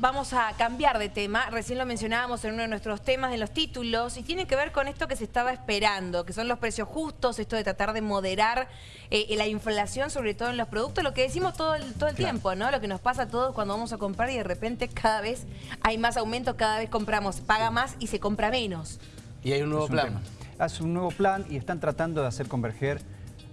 vamos a cambiar de tema. Recién lo mencionábamos en uno de nuestros temas, en los títulos, y tiene que ver con esto que se estaba esperando, que son los precios justos, esto de tratar de moderar eh, la inflación, sobre todo en los productos, lo que decimos todo el, todo el tiempo, ¿no? Lo que nos pasa a todos cuando vamos a comprar y de repente cada vez hay más aumentos, cada vez compramos, paga más y se compra menos. Y hay un nuevo plan. Hace un nuevo plan y están tratando de hacer converger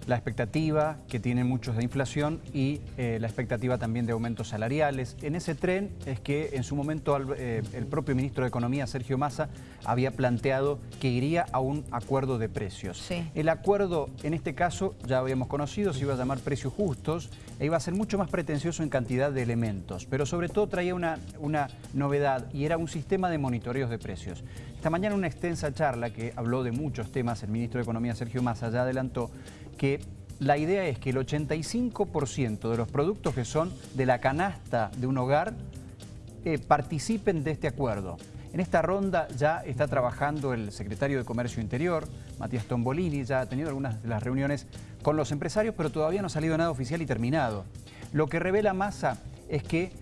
la expectativa que tienen muchos de inflación y eh, la expectativa también de aumentos salariales. En ese tren es que en su momento eh, el propio ministro de Economía, Sergio Massa, había planteado que iría a un acuerdo de precios. El acuerdo, en este caso, ya habíamos conocido, se iba a llamar precios justos e iba a ser mucho más pretencioso en cantidad de elementos, pero sobre todo traía una, una novedad y era un sistema de monitoreos de precios. Esta mañana una extensa charla que habló de muchos temas, el ministro de Economía, Sergio Massa, ya adelantó que la idea es que el 85% de los productos que son de la canasta de un hogar eh, participen de este acuerdo. En esta ronda ya está trabajando el secretario de Comercio Interior, Matías Tombolini, ya ha tenido algunas de las reuniones con los empresarios, pero todavía no ha salido nada oficial y terminado. Lo que revela Massa es que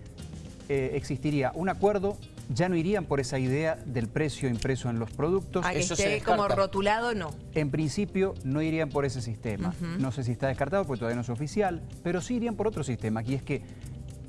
eh, existiría un acuerdo ya no irían por esa idea del precio impreso en los productos. A que esté como rotulado, no. En principio no irían por ese sistema. No sé si está descartado porque todavía no es oficial, pero sí irían por otro sistema, y es que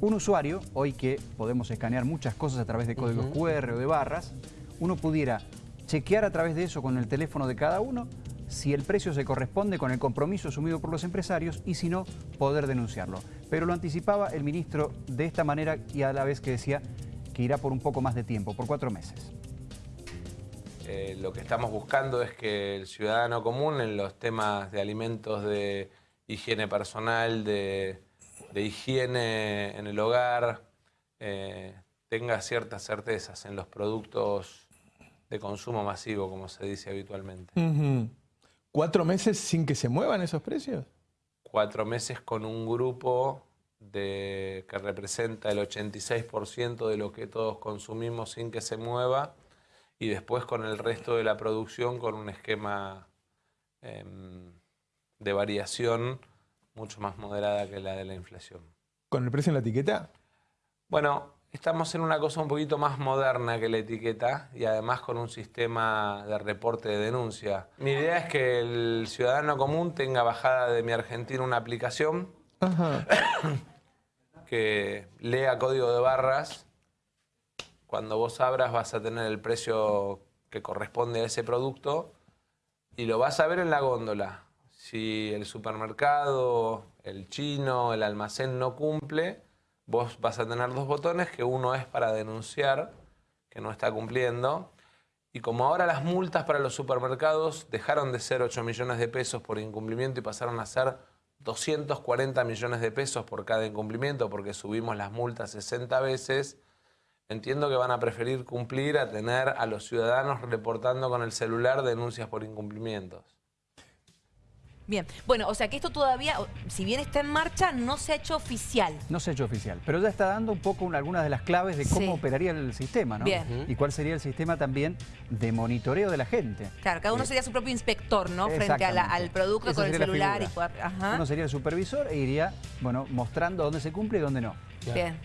un usuario, hoy que podemos escanear muchas cosas a través de códigos QR o de barras, uno pudiera chequear a través de eso con el teléfono de cada uno si el precio se corresponde con el compromiso asumido por los empresarios y si no, poder denunciarlo. Pero lo anticipaba el ministro de esta manera y a la vez que decía que irá por un poco más de tiempo, por cuatro meses. Eh, lo que estamos buscando es que el ciudadano común en los temas de alimentos, de higiene personal, de, higiene en el hogar, eh, tenga ciertas certezas en los productos de consumo masivo, como se dice habitualmente. ¿Cuatro meses sin que se muevan esos precios? Cuatro meses con un grupo de, que representa el 86% de lo que todos consumimos sin que se mueva y después con el resto de la producción con un esquema em, de variación mucho más moderada que la de la inflación. ¿Con el precio en la etiqueta? Bueno, estamos en una cosa un poquito más moderna que la etiqueta y además con un sistema de reporte de denuncia. Mi idea es que el ciudadano común tenga bajada de Mi Argentina una aplicación que lea código de barras. Cuando vos abras vas a tener el precio que corresponde a ese producto y lo vas a ver en la góndola. Si el supermercado, el chino, el almacén no cumple, vos vas a tener dos botones, que uno es para denunciar que no está cumpliendo. Y como ahora las multas para los supermercados dejaron de ser 8 millones de pesos por incumplimiento y pasaron a ser 240 millones de pesos por cada incumplimiento porque subimos las multas 60 veces, entiendo que van a preferir cumplir a tener a los ciudadanos reportando con el celular denuncias por incumplimientos. Bien, bueno, o sea que esto todavía, si bien está en marcha, no se ha hecho oficial. No se ha hecho oficial, pero ya está dando un poco algunas de las claves de cómo operaría el sistema, ¿no? Bien. Y cuál sería el sistema también de monitoreo de la gente. Claro, cada uno eh, sería su propio inspector, ¿no? Frente al producto con el celular. Y, Uno sería el supervisor e iría, bueno, mostrando dónde se cumple y dónde no.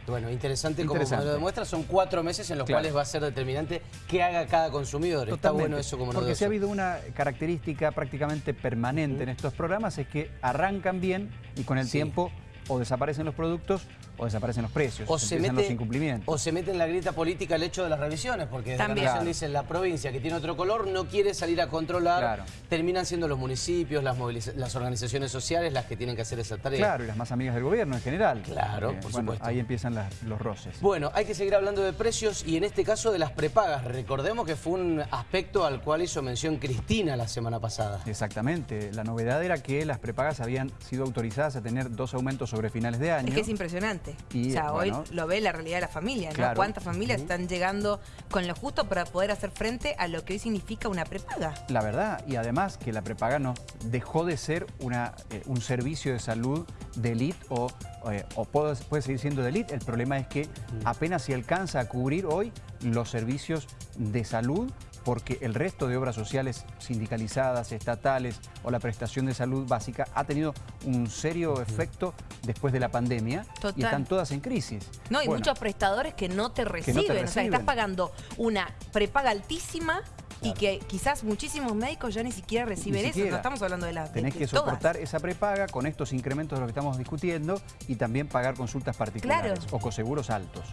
Bueno, interesante, como lo demuestra, son cuatro meses en los cuales va a ser determinante qué haga cada consumidor. Está bueno eso como Porque si ha habido una característica prácticamente permanente en estos programas es que arrancan bien y con el tiempo o desaparecen los productos o desaparecen los precios, o se mete, los incumplimientos. O se mete en la grieta política el hecho de las revisiones, porque desde También. la dicen la provincia que tiene otro color no quiere salir a controlar, terminan siendo los municipios, las, las organizaciones sociales las que tienen que hacer esa tarea. Claro, y las más amigas del gobierno en general. Claro, por supuesto. Ahí empiezan los roces. Bueno, hay que seguir hablando de precios y en este caso de las prepagas. Recordemos que fue un aspecto al cual hizo mención Cristina la semana pasada. Exactamente. La novedad era que las prepagas habían sido autorizadas a tener dos aumentos sobre finales de año. Es que es impresionante o sea, hoy lo ve la realidad de la familia, ¿no? ¿Cuántas familias están llegando con lo justo para poder hacer frente a lo que hoy significa una prepaga? La verdad, y además que la prepaga no dejó de ser una, eh, un servicio de salud de élite o, eh, puede, puede, seguir siendo de élite. El problema es que apenas se alcanza a cubrir hoy los servicios de salud porque el resto de obras sociales sindicalizadas, estatales o la prestación de salud básica ha tenido un serio efecto después de la pandemia y están todas en crisis. No, hay muchos prestadores que no te reciben, o sea, estás pagando una prepaga altísima y que quizás muchísimos médicos ya ni siquiera reciben eso, no estamos hablando de la Tenés que soportar esa prepaga con estos incrementos de lo que estamos discutiendo y también pagar consultas particulares o coseguros altos.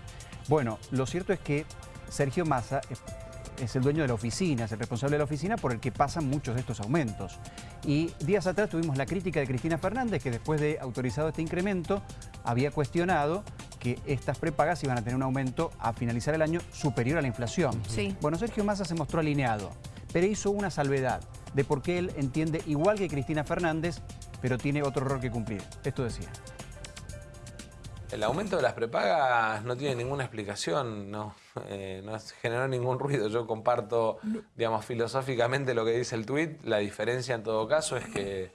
Bueno, lo cierto es que Sergio Massa es el dueño de la oficina, es el responsable de la oficina por el que pasan muchos de estos aumentos. Y días atrás tuvimos la crítica de Cristina Fernández, que después de autorizado este incremento, había cuestionado que estas prepagas iban a tener un aumento a finalizar el año superior a la inflación. Sí. Bueno, Sergio Massa se mostró alineado, pero hizo una salvedad de por qué él entiende igual que Cristina Fernández, pero tiene otro rol que cumplir. Esto decía. El aumento de las prepagas no tiene ninguna explicación, no, eh, no generó ningún ruido. Yo comparto, digamos, filosóficamente lo que dice el tuit. La diferencia en todo caso es que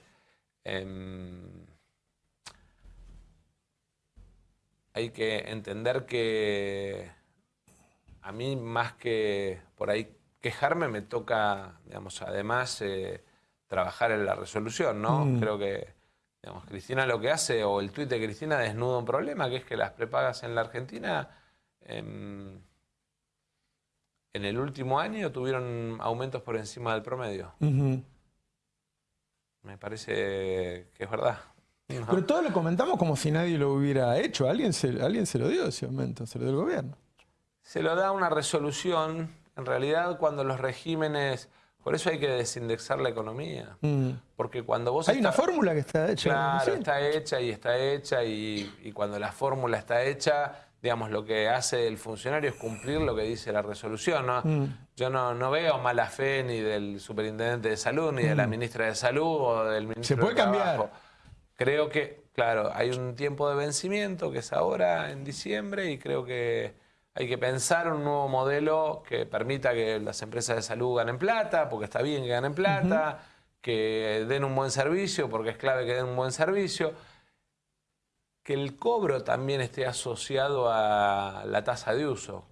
em, hay que entender que a mí más que por ahí quejarme me toca, digamos, además eh, trabajar en la resolución, ¿no? Mm. Creo que Cristina lo que hace, o el tuit de Cristina desnuda un problema, que es que las prepagas en la Argentina em, en el último año tuvieron aumentos por encima del promedio. Me parece que es verdad. Pero todo lo comentamos como si nadie lo hubiera hecho. ¿Alguien se, ¿Alguien se lo dio ese aumento? ¿Se lo dio el gobierno? Se lo da una resolución. En realidad, cuando los regímenes por eso hay que desindexar la economía. Mm. Porque cuando vos... Hay una fórmula que está hecha. Claro, está hecha y está hecha y, cuando la fórmula está hecha, digamos, lo que hace el funcionario es cumplir lo que dice la resolución. ¿no? Mm. Yo no, veo mala fe ni del superintendente de salud, ni de la mm. ministra de salud o del ministro Se puede cambiar. Creo que, claro, hay un tiempo de vencimiento que es ahora en diciembre y creo que hay que pensar un nuevo modelo que permita que las empresas de salud ganen plata, porque está bien que ganen plata, que den un buen servicio, porque es clave que den un buen servicio. Que el cobro también esté asociado a la tasa de uso.